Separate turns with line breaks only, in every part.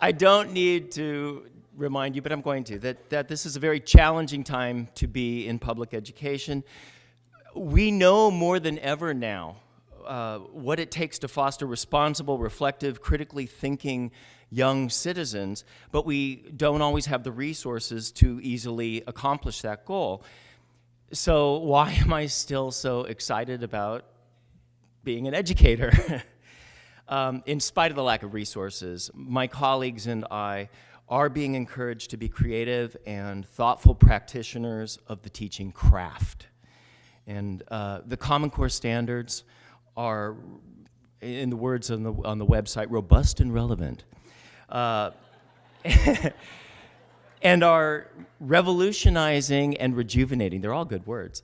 I don't need to remind you, but I'm going to, that, that this is a very challenging time to be in public education. We know more than ever now uh, what it takes to foster responsible, reflective, critically thinking young citizens, but we don't always have the resources to easily accomplish that goal. So why am I still so excited about being an educator? um, in spite of the lack of resources, my colleagues and I are being encouraged to be creative and thoughtful practitioners of the teaching craft. And uh, the Common Core standards are, in the words on the, on the website, robust and relevant. Uh, and are revolutionizing and rejuvenating, they're all good words,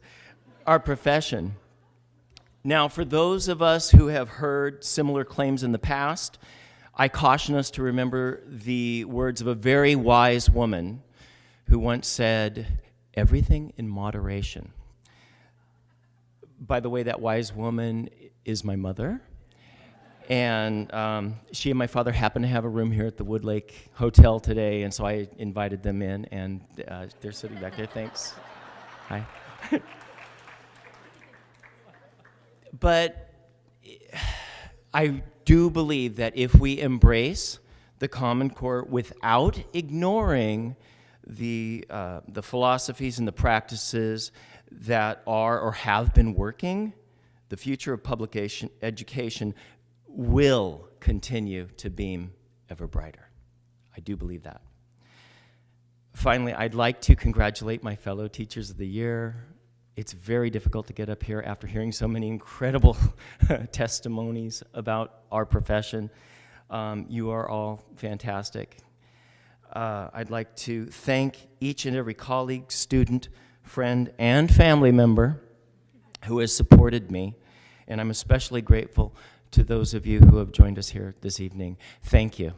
our profession. Now, for those of us who have heard similar claims in the past, I caution us to remember the words of a very wise woman who once said, everything in moderation. By the way, that wise woman is my mother. And um, she and my father happen to have a room here at the Woodlake Hotel today, and so I invited them in, and uh, they're sitting back there. Thanks. Hi. but I do believe that if we embrace the Common Core without ignoring the, uh, the philosophies and the practices that are or have been working, the future of publication education will continue to beam ever brighter. I do believe that. Finally, I'd like to congratulate my fellow Teachers of the Year. It's very difficult to get up here after hearing so many incredible testimonies about our profession. Um, you are all fantastic. Uh, I'd like to thank each and every colleague, student, friend, and family member who has supported me. And I'm especially grateful to those of you who have joined us here this evening. Thank you.